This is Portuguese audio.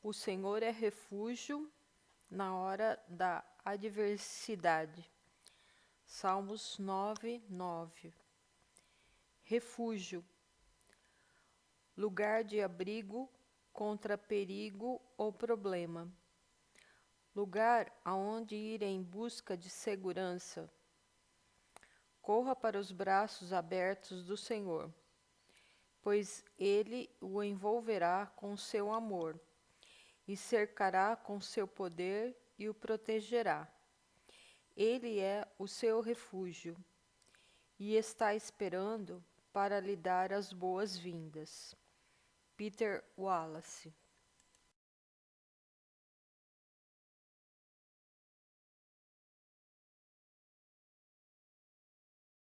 O Senhor é refúgio na hora da adversidade. Salmos 9, 9. Refúgio, lugar de abrigo contra perigo ou problema, lugar aonde ir em busca de segurança. Corra para os braços abertos do Senhor, pois ele o envolverá com seu amor e cercará com seu poder e o protegerá. Ele é o seu refúgio e está esperando para lhe dar as boas-vindas. Peter Wallace